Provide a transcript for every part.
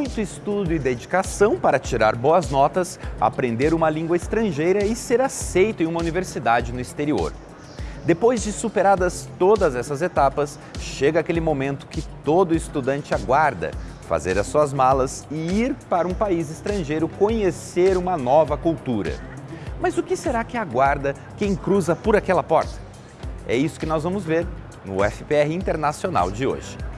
muito estudo e dedicação para tirar boas notas, aprender uma língua estrangeira e ser aceito em uma universidade no exterior. Depois de superadas todas essas etapas, chega aquele momento que todo estudante aguarda, fazer as suas malas e ir para um país estrangeiro conhecer uma nova cultura. Mas o que será que aguarda quem cruza por aquela porta? É isso que nós vamos ver no FPR Internacional de hoje.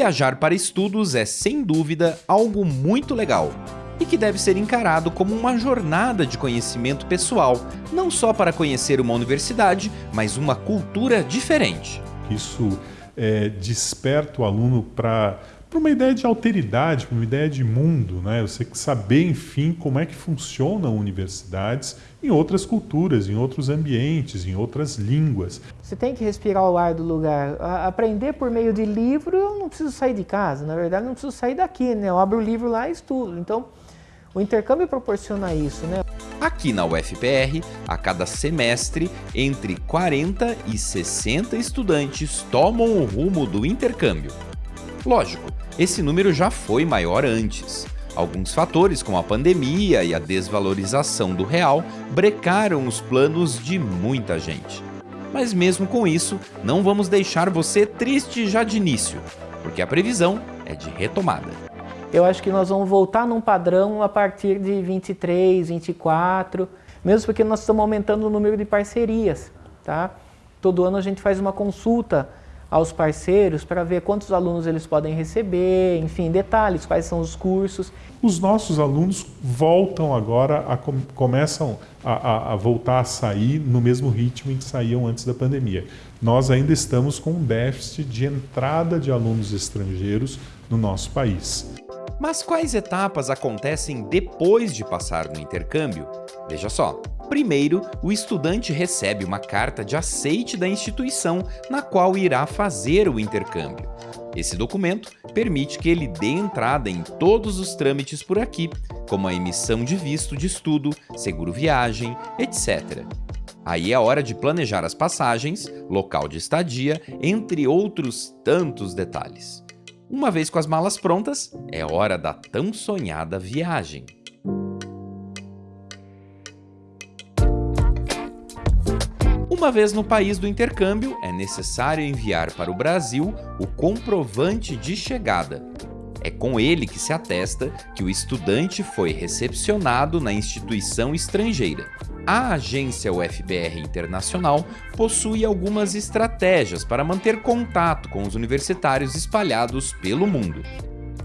Viajar para estudos é, sem dúvida, algo muito legal e que deve ser encarado como uma jornada de conhecimento pessoal, não só para conhecer uma universidade, mas uma cultura diferente. Isso é, desperta o aluno para para uma ideia de alteridade, para uma ideia de mundo, né? Você saber, enfim, como é que funcionam universidades em outras culturas, em outros ambientes, em outras línguas. Você tem que respirar o ar do lugar. Aprender por meio de livro, eu não preciso sair de casa, na verdade, não preciso sair daqui, né? Eu abro o livro lá e estudo. Então, o intercâmbio proporciona isso, né? Aqui na UFPR, a cada semestre, entre 40 e 60 estudantes tomam o rumo do intercâmbio. Lógico, esse número já foi maior antes. Alguns fatores, como a pandemia e a desvalorização do real, brecaram os planos de muita gente. Mas mesmo com isso, não vamos deixar você triste já de início, porque a previsão é de retomada. Eu acho que nós vamos voltar num padrão a partir de 23, 24, mesmo porque nós estamos aumentando o número de parcerias. Tá? Todo ano a gente faz uma consulta aos parceiros para ver quantos alunos eles podem receber, enfim, detalhes, quais são os cursos. Os nossos alunos voltam agora, a, começam a, a, a, voltar a sair no mesmo ritmo em que saíam antes da pandemia. Nós ainda estamos com um déficit de entrada de alunos estrangeiros no nosso país. Mas quais etapas acontecem depois de passar no intercâmbio? Veja só. Primeiro, o estudante recebe uma carta de aceite da instituição na qual irá fazer o intercâmbio. Esse documento permite que ele dê entrada em todos os trâmites por aqui, como a emissão de visto de estudo, seguro viagem, etc. Aí é hora de planejar as passagens, local de estadia, entre outros tantos detalhes. Uma vez com as malas prontas, é hora da tão sonhada viagem. Uma vez no país do intercâmbio, é necessário enviar para o Brasil o comprovante de chegada. É com ele que se atesta que o estudante foi recepcionado na instituição estrangeira. A agência UFBR Internacional possui algumas estratégias para manter contato com os universitários espalhados pelo mundo.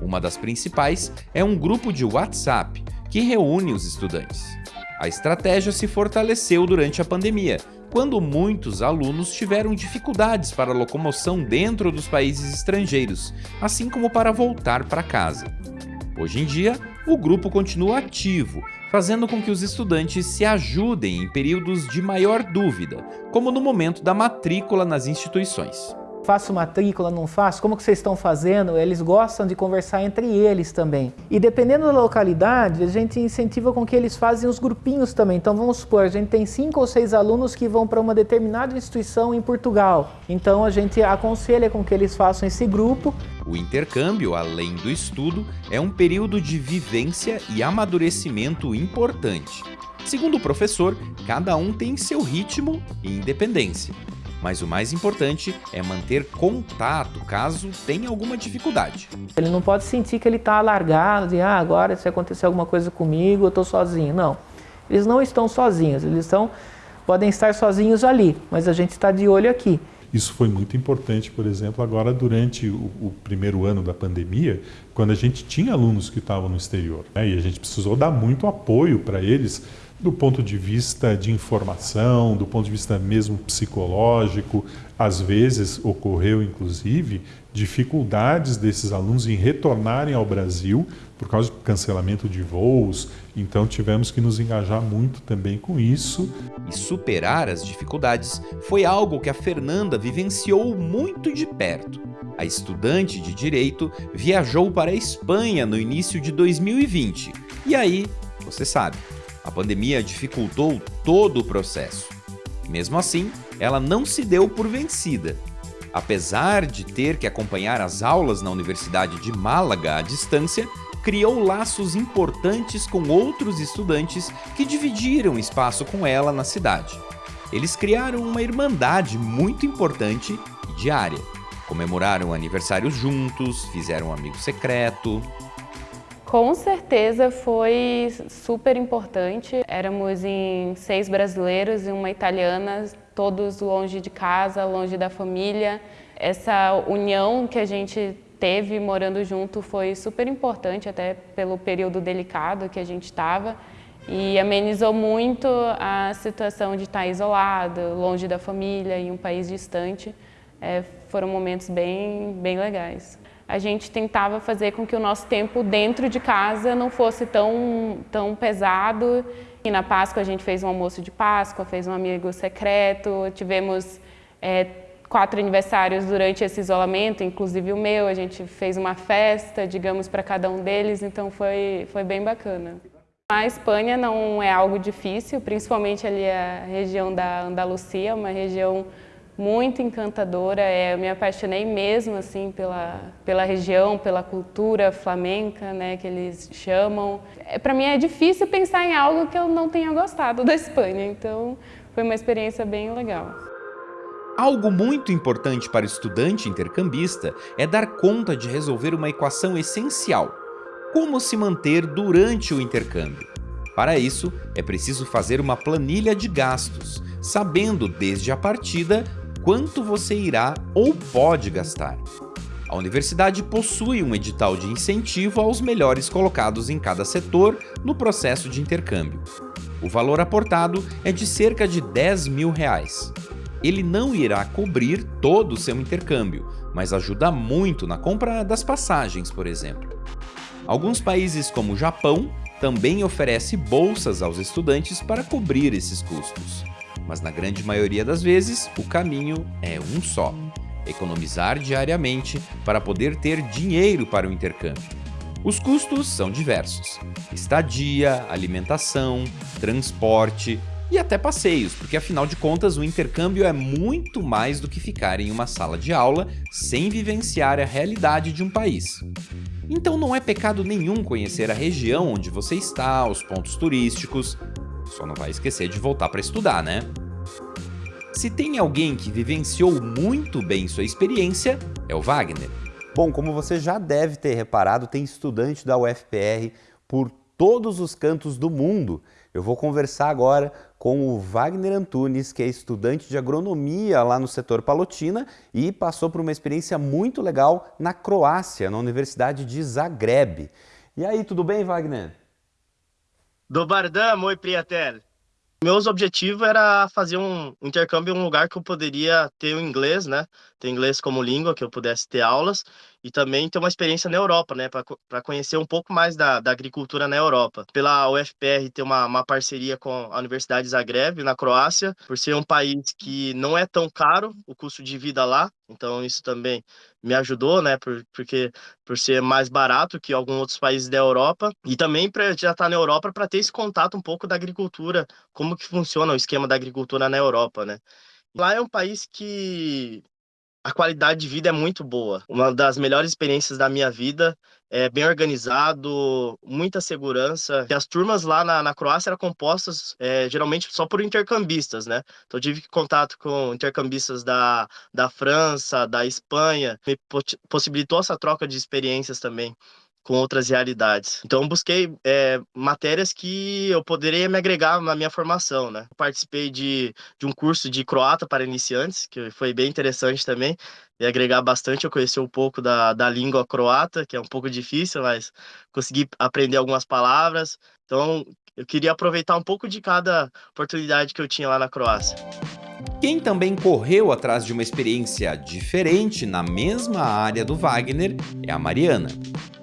Uma das principais é um grupo de WhatsApp que reúne os estudantes. A estratégia se fortaleceu durante a pandemia, quando muitos alunos tiveram dificuldades para locomoção dentro dos países estrangeiros, assim como para voltar para casa. Hoje em dia, o grupo continua ativo, fazendo com que os estudantes se ajudem em períodos de maior dúvida, como no momento da matrícula nas instituições faço matrícula, não faço, como que vocês estão fazendo? Eles gostam de conversar entre eles também. E dependendo da localidade, a gente incentiva com que eles fazem os grupinhos também. Então vamos supor, a gente tem cinco ou seis alunos que vão para uma determinada instituição em Portugal. Então a gente aconselha com que eles façam esse grupo. O intercâmbio, além do estudo, é um período de vivência e amadurecimento importante. Segundo o professor, cada um tem seu ritmo e independência mas o mais importante é manter contato caso tenha alguma dificuldade. Ele não pode sentir que ele está alargado, e ah, agora se acontecer alguma coisa comigo, eu estou sozinho. Não, eles não estão sozinhos, eles estão, podem estar sozinhos ali, mas a gente está de olho aqui. Isso foi muito importante, por exemplo, agora durante o, o, primeiro ano da pandemia, quando a gente tinha alunos que estavam no exterior. Né, e a gente precisou dar muito apoio para eles do ponto de vista de informação, do ponto de vista mesmo psicológico. Às vezes ocorreu, inclusive, dificuldades desses alunos em retornarem ao Brasil por causa do cancelamento de voos. Então tivemos que nos engajar muito também com isso. E superar as dificuldades foi algo que a Fernanda vivenciou muito de perto. A estudante de Direito viajou para a Espanha no início de 2020. E aí, você sabe, a pandemia dificultou todo o processo. Mesmo assim, ela não se deu por vencida. Apesar de ter que acompanhar as aulas na Universidade de Málaga à distância, criou laços importantes com outros estudantes que dividiram espaço com ela na cidade. Eles criaram uma irmandade muito importante e diária. Comemoraram aniversários juntos, fizeram um amigo secreto. Com certeza foi super importante. Éramos em seis brasileiros e uma italiana todos longe de casa, longe da família. Essa união que a gente teve morando junto foi super importante, até pelo período delicado que a gente estava, e amenizou muito a situação de estar isolado, longe da família, em um país distante. É, foram momentos bem, bem legais. A gente tentava fazer com que o nosso tempo dentro de casa não fosse tão, tão pesado. E na Páscoa a gente fez um almoço de Páscoa, fez um amigo secreto, tivemos é, quatro aniversários durante esse isolamento, inclusive o meu, a gente fez uma festa, digamos, para cada um deles, então foi, foi bem bacana. A Espanha não é algo difícil, principalmente ali a região da Andalucia, uma região muito encantadora. É, eu me apaixonei mesmo assim pela, pela região, pela cultura flamenca, né, que eles chamam. É, Para mim é difícil pensar em algo que eu não tenha gostado da Espanha, então foi uma experiência bem legal. Algo muito importante para o estudante intercambista é dar conta de resolver uma equação essencial: como se manter durante o intercâmbio. Para isso, é preciso fazer uma planilha de gastos, sabendo desde a partida quanto você irá ou pode gastar. A universidade possui um edital de incentivo aos melhores colocados em cada setor no processo de intercâmbio. O valor aportado é de cerca de 10 mil reais. Ele não irá cobrir todo o seu intercâmbio, mas ajuda muito na compra das passagens, por exemplo. Alguns países como o Japão também oferece bolsas aos estudantes para cobrir esses custos mas na grande maioria das vezes o caminho é um só: economizar diariamente para poder ter dinheiro para o intercâmbio. Os custos são diversos: estadia, alimentação, transporte e até passeios, porque afinal de contas o intercâmbio é muito mais do que ficar em uma sala de aula sem vivenciar a realidade de um país. Então não é pecado nenhum conhecer a região onde você está, os pontos turísticos, só não vai esquecer de voltar para estudar, né? Se tem alguém que vivenciou muito bem sua experiência, é o Wagner. Bom, como você já deve ter reparado, tem estudante da UFPR por todos os cantos do mundo. Eu vou conversar agora com o Wagner Antunes, que é estudante de agronomia lá no setor Palotina e passou por uma experiência muito legal na Croácia, na Universidade de Zagreb. E aí, tudo bem, Wagner? Dobar dan, moj prijatelj. Meus objetivos era fazer um intercâmbio em um lugar que eu poderia ter o inglês, né? Ter inglês como língua, que eu pudesse ter aulas e também ter uma experiência na Europa, né? Para conhecer um pouco mais da, da agricultura na Europa. Pela UFPR ter uma, uma parceria com a Universidade de Zagreb, na Croácia, por ser um país que não é tão caro o custo de vida lá, então isso também me ajudou, né? Por, porque por ser mais barato que alguns outros países da Europa e também para já estar tá na Europa para ter esse contato um pouco da agricultura, como que funciona o esquema da agricultura na Europa, né? Lá é um país que a qualidade de vida é muito boa. Uma das melhores experiências da minha vida é bem organizado, muita segurança. E as turmas lá na, na Croácia eram compostas é, geralmente só por intercambistas, né? Então eu tive contato com intercambistas da, da França, da Espanha, me possibilitou essa troca de experiências também com outras realidades. Então, busquei é, matérias que eu poderia me agregar na minha formação, né? Participei de, de um curso de croata para iniciantes, que foi bem interessante também, e agregar bastante. Eu conheci um pouco da, da língua croata, que é um pouco difícil, mas consegui aprender algumas palavras. Então, eu queria aproveitar um pouco de cada oportunidade que eu tinha lá na Croácia. Quem também correu atrás de uma experiência diferente na mesma área do Wagner é a Mariana.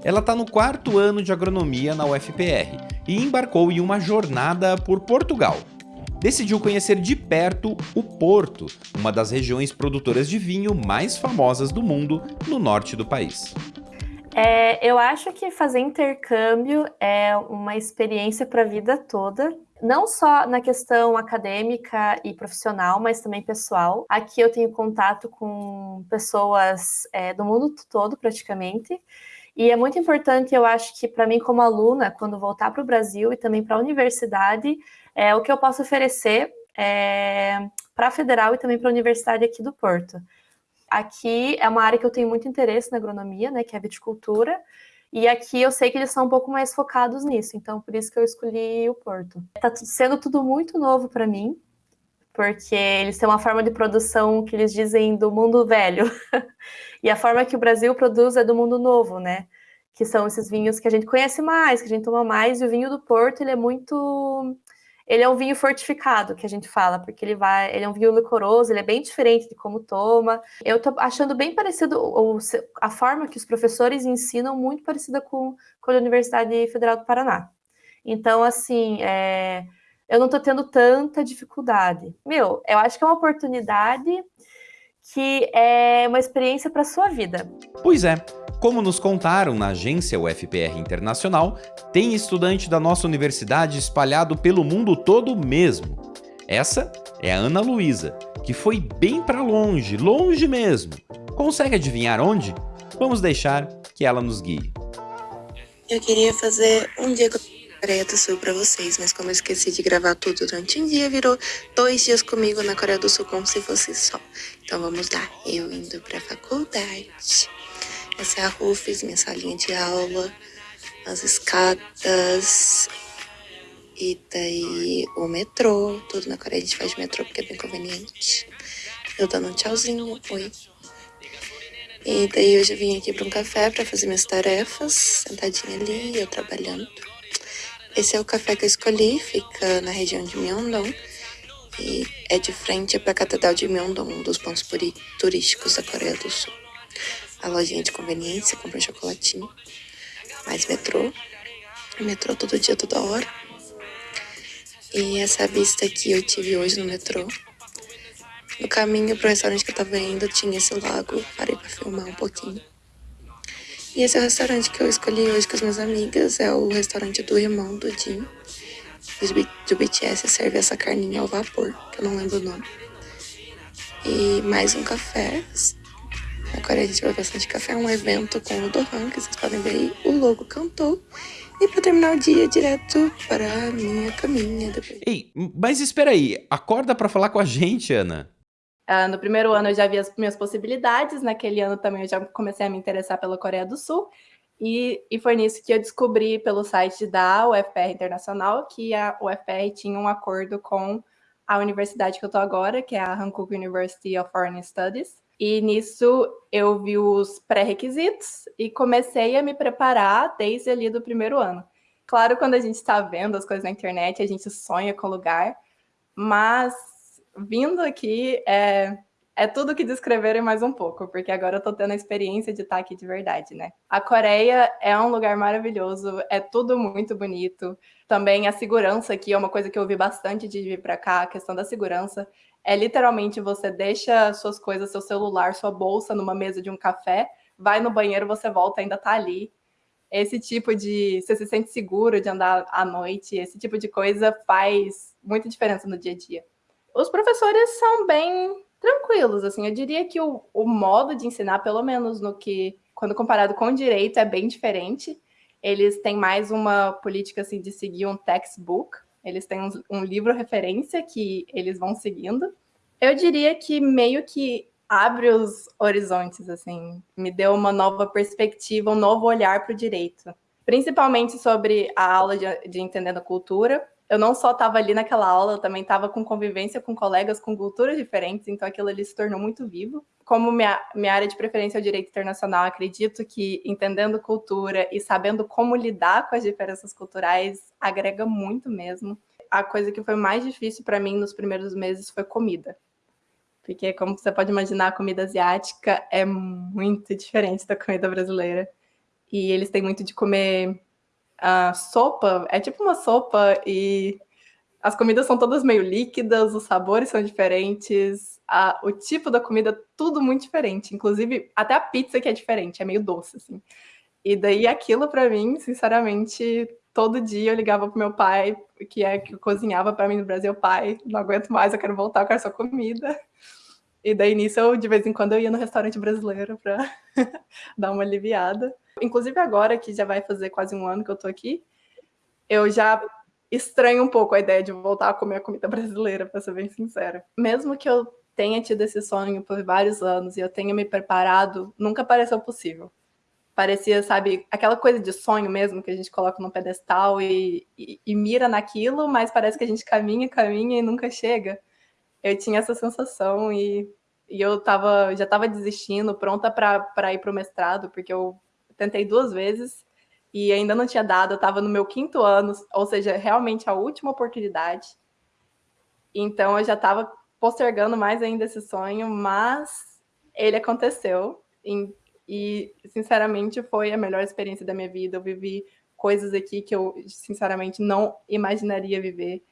Ela está no quarto ano de agronomia na UFPR e embarcou em uma jornada por Portugal. Decidiu conhecer de perto o Porto, uma das regiões produtoras de vinho mais famosas do mundo no norte do país. É, eu acho que fazer intercâmbio é uma experiência para a vida toda. Não só na questão acadêmica e profissional, mas também pessoal. Aqui eu tenho contato com pessoas é, do mundo todo, praticamente. E é muito importante, eu acho que para mim como aluna, quando voltar para o Brasil e também para a universidade, é, o que eu posso oferecer é, para a Federal e também para a Universidade aqui do Porto. Aqui é uma área que eu tenho muito interesse na agronomia, né, que é a viticultura, e aqui eu sei que eles são um pouco mais focados nisso, então por isso que eu escolhi o Porto. Está sendo tudo muito novo para mim, porque eles têm uma forma de produção que eles dizem do mundo velho. e a forma que o Brasil produz é do mundo novo, né? Que são esses vinhos que a gente conhece mais, que a gente toma mais, e o vinho do Porto, ele é muito ele é um vinho fortificado, que a gente fala, porque ele vai, ele é um vinho licoroso, ele é bem diferente de como toma. Eu tô achando bem parecido a forma que os professores ensinam, muito parecida com, com a Universidade Federal do Paraná. Então, assim, é, eu não tô tendo tanta dificuldade. Meu, eu acho que é uma oportunidade que é uma experiência para sua vida. Pois é. Como nos contaram na agência UFPR Internacional, tem estudante da nossa universidade espalhado pelo mundo todo mesmo. Essa é a Ana Luísa, que foi bem para longe, longe mesmo. Consegue adivinhar onde? Vamos deixar que ela nos guie. Eu queria fazer um dia com a Coreia do Sul para vocês, mas como eu esqueci de gravar tudo durante um dia, virou dois dias comigo na Coreia do Sul como se fosse só. Então vamos lá, eu indo para a faculdade. Essa é a Rufus, minha salinha de aula, as escadas e daí o metrô. Tudo na Coreia a gente faz de metrô porque é bem conveniente. Eu dando um tchauzinho, oi. E daí hoje eu vim aqui para um café para fazer minhas tarefas, sentadinha ali, eu trabalhando. Esse é o café que eu escolhi, fica na região de Myeongdong e é de frente para a Catedral de Myeongdong, um dos pontos turísticos da Coreia do Sul a lojinha de conveniência, comprei um chocolatinho. Mais metrô. Metrô todo dia, toda hora. E essa vista aqui eu tive hoje no metrô. No caminho pro restaurante que eu tava indo, tinha esse lago. Parei pra filmar um pouquinho. E esse é o restaurante que eu escolhi hoje com as minhas amigas. É o restaurante do irmão do Jim. Do BTS serve essa carninha ao vapor, que eu não lembro o nome. E mais um café Agora a gente vai bastante café, um evento com o Dohan, que vocês podem ver aí. O logo cantou. E para terminar o dia, direto para a minha caminha. Depois. Ei, mas espera aí, acorda para falar com a gente, Ana. Uh, no primeiro ano eu já vi as minhas possibilidades, naquele ano também eu já comecei a me interessar pela Coreia do Sul, e, e foi nisso que eu descobri pelo site da UFPR Internacional que a UFPR tinha um acordo com a universidade que eu estou agora, que é a Hankook University of Foreign Studies, e nisso eu vi os pré-requisitos e comecei a me preparar desde ali do primeiro ano. Claro, quando a gente está vendo as coisas na internet, a gente sonha com o lugar, mas vindo aqui é, é tudo que descrever e mais um pouco, porque agora eu estou tendo a experiência de estar aqui de verdade, né? A Coreia é um lugar maravilhoso, é tudo muito bonito. Também a segurança aqui é uma coisa que eu ouvi bastante de vir para cá, a questão da segurança. É literalmente você deixa suas coisas, seu celular, sua bolsa numa mesa de um café, vai no banheiro, você volta, ainda tá ali. Esse tipo de. Você se sente seguro de andar à noite, esse tipo de coisa faz muita diferença no dia a dia. Os professores são bem tranquilos, assim. Eu diria que o, o modo de ensinar, pelo menos no que, quando comparado com o direito, é bem diferente. Eles têm mais uma política assim de seguir um textbook, eles têm um, um livro referência que eles vão seguindo. Eu diria que meio que abre os horizontes, assim, me deu uma nova perspectiva, um novo olhar para o direito. Principalmente sobre a aula de, de Entendendo Cultura. Eu não só estava ali naquela aula, eu também estava com convivência com colegas com culturas diferentes, então aquilo ali se tornou muito vivo. Como minha, minha área de preferência é o direito internacional, acredito que entendendo cultura e sabendo como lidar com as diferenças culturais agrega muito mesmo. A coisa que foi mais difícil para mim nos primeiros meses foi comida. Porque, como você pode imaginar, a comida asiática é muito diferente da comida brasileira. E eles têm muito de comer uh, sopa, é tipo uma sopa e as comidas são todas meio líquidas, os sabores são diferentes, a, o tipo da comida, tudo muito diferente. Inclusive, até a pizza que é diferente, é meio doce, assim. E daí aquilo para mim, sinceramente, todo dia eu ligava pro meu pai, que é que cozinhava para mim no Brasil, pai, não aguento mais, eu quero voltar, eu quero só comida. E daí nisso eu de vez em quando eu ia no restaurante brasileiro para dar uma aliviada. Inclusive agora que já vai fazer quase um ano que eu tô aqui, eu já estranho um pouco a ideia de voltar a comer a comida brasileira, para ser bem sincera. Mesmo que eu tenha tido esse sonho por vários anos e eu tenha me preparado, nunca pareceu possível parecia, sabe, aquela coisa de sonho mesmo que a gente coloca no pedestal e, e, e, mira naquilo, mas parece que a gente caminha, caminha e nunca chega. Eu tinha essa sensação e, e eu tava, já estava desistindo, pronta para ir para o mestrado, porque eu tentei duas vezes e ainda não tinha dado, eu estava no meu quinto ano, ou seja, realmente a última oportunidade. Então eu já estava postergando mais ainda esse sonho, mas ele aconteceu. E, sinceramente, foi a melhor experiência da minha vida. Eu vivi coisas aqui que eu, sinceramente, não imaginaria viver.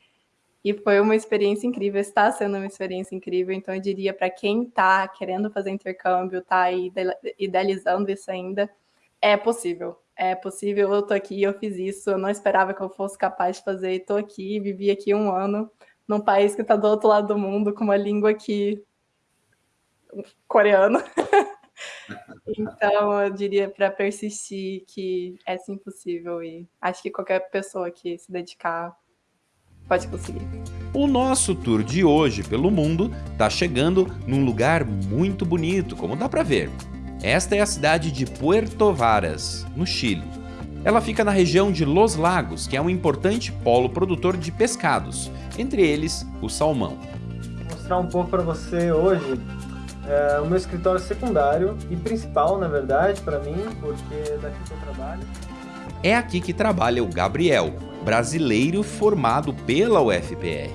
E foi uma experiência incrível, está sendo uma experiência incrível. Então, eu diria para quem está querendo fazer intercâmbio, está idealizando isso ainda, é possível. É possível, eu estou aqui, eu fiz isso, eu não esperava que eu fosse capaz de fazer, estou aqui, vivi aqui um ano, num país que está do outro lado do mundo, com uma língua que. coreana. Então, eu diria para persistir que é sim possível e acho que qualquer pessoa que se dedicar pode conseguir. O nosso tour de hoje pelo mundo está chegando num lugar muito bonito, como dá para ver. Esta é a cidade de Puerto Varas, no Chile. Ela fica na região de Los Lagos, que é um importante polo produtor de pescados, entre eles o salmão. Vou mostrar um pouco para você hoje é o meu escritório secundário e principal, na verdade, para mim, porque é daqui que eu trabalho. É aqui que trabalha o Gabriel, brasileiro formado pela UFPR.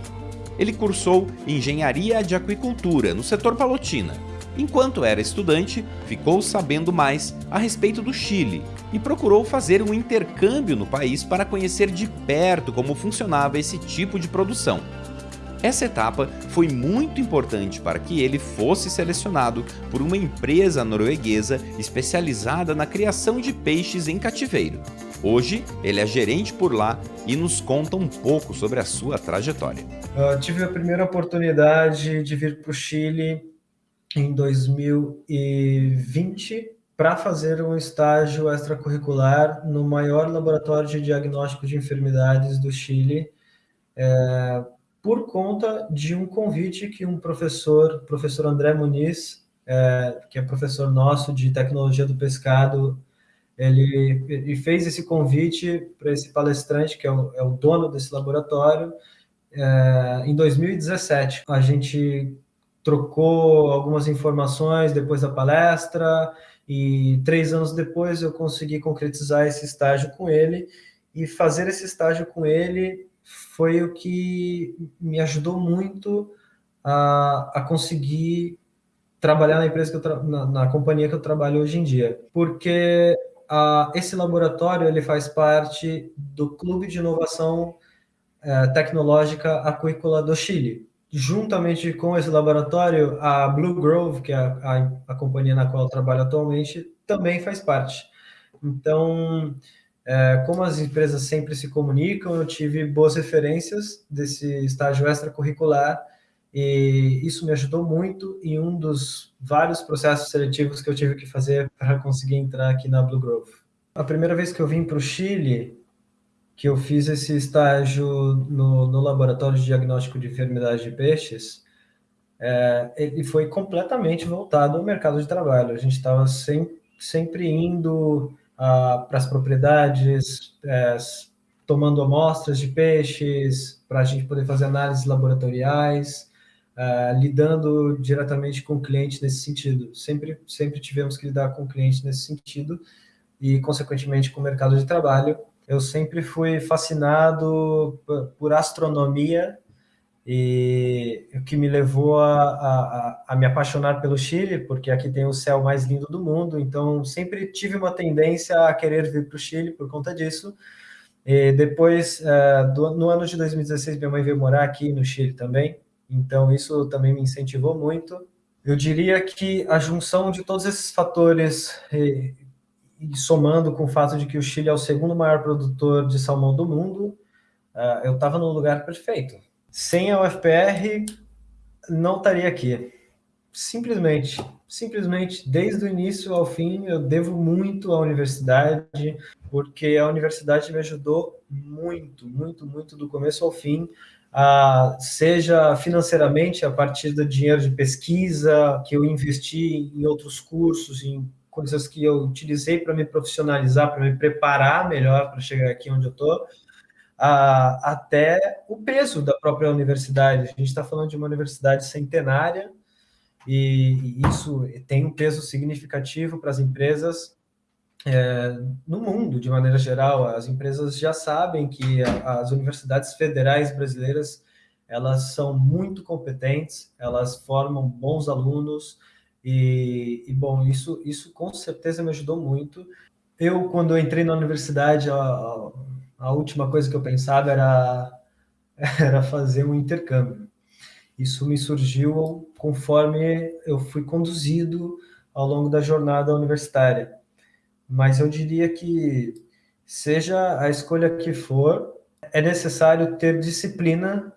Ele cursou Engenharia de Aquicultura no setor Palotina. Enquanto era estudante, ficou sabendo mais a respeito do Chile e procurou fazer um intercâmbio no país para conhecer de perto como funcionava esse tipo de produção. Essa etapa foi muito importante para que ele fosse selecionado por uma empresa norueguesa especializada na criação de peixes em cativeiro. Hoje, ele é gerente por lá e nos conta um pouco sobre a sua trajetória. Eu tive a primeira oportunidade de vir para o Chile em 2020 para fazer um estágio extracurricular no maior laboratório de diagnóstico de enfermidades do Chile, é, por conta de um convite que um professor, professor André Muniz, é, que é professor nosso de tecnologia do pescado, ele, ele fez esse convite para esse palestrante, que é o, é o dono desse laboratório, é, em 2017. A gente trocou algumas informações depois da palestra e três anos depois eu consegui concretizar esse estágio com ele e fazer esse estágio com ele foi o que me ajudou muito a, a conseguir trabalhar na empresa que eu na, na, companhia que eu trabalho hoje em dia, porque esse laboratório ele faz parte do Clube de Inovação é, Tecnológica Aquícola do Chile. Juntamente com esse laboratório, a Blue Grove, que é a, a, a companhia na qual eu trabalho atualmente, também faz parte. Então, é, como as empresas sempre se comunicam, eu tive boas referências desse estágio extracurricular e isso me ajudou muito em um dos vários processos seletivos que eu tive que fazer para conseguir entrar aqui na Blue Grove. A primeira vez que eu vim para o Chile, que eu fiz esse estágio no, no Laboratório de Diagnóstico de Enfermidades de Peixes, é, ele foi completamente voltado ao mercado de trabalho. A gente estava sempre, sempre indo para as propriedades, é, tomando amostras de peixes, para a gente poder fazer análises laboratoriais, ah, lidando diretamente com o cliente nesse sentido. Sempre, sempre tivemos que lidar com o cliente nesse sentido e, consequentemente, com o mercado de trabalho. Eu sempre fui fascinado por astronomia e o que me levou a, a, a, me apaixonar pelo Chile, porque aqui tem o céu mais lindo do mundo, então sempre tive uma tendência a querer vir para o Chile por conta disso. E depois, uh, do, no ano de 2016, minha mãe veio morar aqui no Chile também, então isso também me incentivou muito. Eu diria que a junção de todos esses fatores e somando com o fato de que o Chile é o segundo maior produtor de salmão do mundo, uh, eu estava no lugar perfeito. Sem a UFPR, não estaria aqui. Simplesmente, simplesmente, desde o início ao fim, eu devo muito à universidade, porque a universidade me ajudou muito, muito, muito do começo ao fim, a, seja financeiramente, a partir do dinheiro de pesquisa que eu investi em outros cursos, em coisas que eu utilizei para me profissionalizar, para me preparar melhor para chegar aqui onde eu estou, até o peso da própria universidade. A gente está falando de uma universidade centenária, e, isso tem um peso significativo para as empresas é, no mundo, de maneira geral. As empresas já sabem que as universidades federais brasileiras elas são muito competentes, elas formam bons alunos e, e bom, isso, isso com certeza me ajudou muito. Eu, quando eu entrei na universidade, a, a última coisa que eu pensava era, era fazer um intercâmbio. Isso me surgiu conforme eu fui conduzido ao longo da jornada universitária. Mas eu diria que, seja a escolha que for, é necessário ter disciplina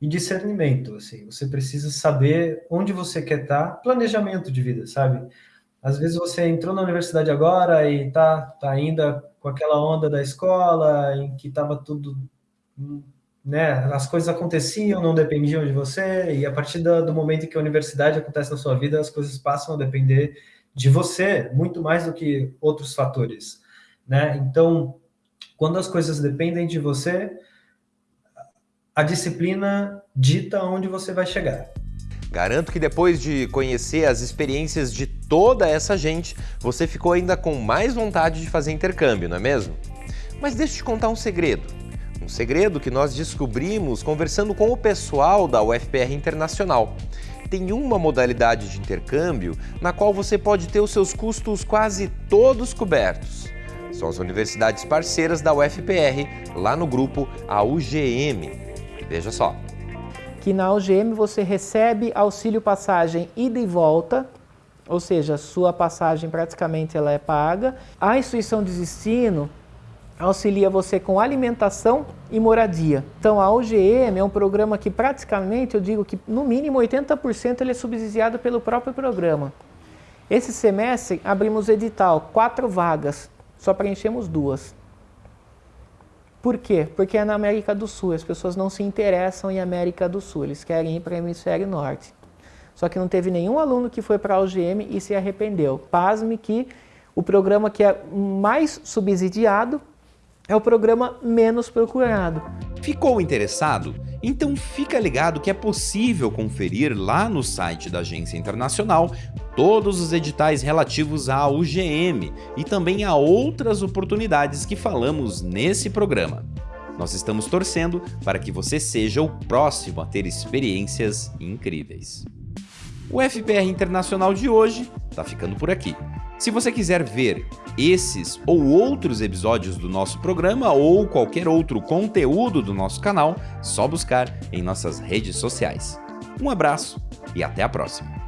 e discernimento. Assim, você precisa saber onde você quer estar, planejamento de vida, sabe? Às vezes você entrou na universidade agora e tá, tá ainda com aquela onda da escola, em que estava tudo né, as coisas aconteciam, não dependiam de você, e a partir do momento em que a universidade acontece na sua vida, as coisas passam a depender de você, muito mais do que outros fatores, né? Então, quando as coisas dependem de você, a disciplina dita onde você vai chegar. Garanto que depois de conhecer as experiências de toda essa gente, você ficou ainda com mais vontade de fazer intercâmbio, não é mesmo? Mas deixa eu te contar um segredo. Um segredo que nós descobrimos conversando com o pessoal da UFPR Internacional. Tem uma modalidade de intercâmbio na qual você pode ter os seus custos quase todos cobertos. São as universidades parceiras da UFPR, lá no grupo a UGM. Veja só. Que na UGM você recebe auxílio passagem ida e volta, ou seja, sua passagem praticamente ela é paga. A instituição de ensino auxilia você com alimentação e moradia. Então a OGM é um programa que praticamente, eu digo que no mínimo 80% ele é subsidiado pelo próprio programa. Esse semestre abrimos edital, quatro vagas, só preenchemos duas. Por quê? Porque é na América do Sul, as pessoas não se interessam em América do Sul, eles querem ir para o Hemisfério Norte. Só que não teve nenhum aluno que foi para a OGM e se arrependeu. Pasme que o programa que é mais subsidiado é o programa menos procurado. Ficou interessado? Então fica ligado que é possível conferir lá no site da Agência Internacional todos os editais relativos à UGM e também a outras oportunidades que falamos nesse programa. Nós estamos torcendo para que você seja o próximo a ter experiências incríveis. O FPR Internacional de hoje está ficando por aqui. Se você quiser ver esses ou outros episódios do nosso programa ou qualquer outro conteúdo do nosso canal, só buscar em nossas redes sociais. Um abraço e até a próxima!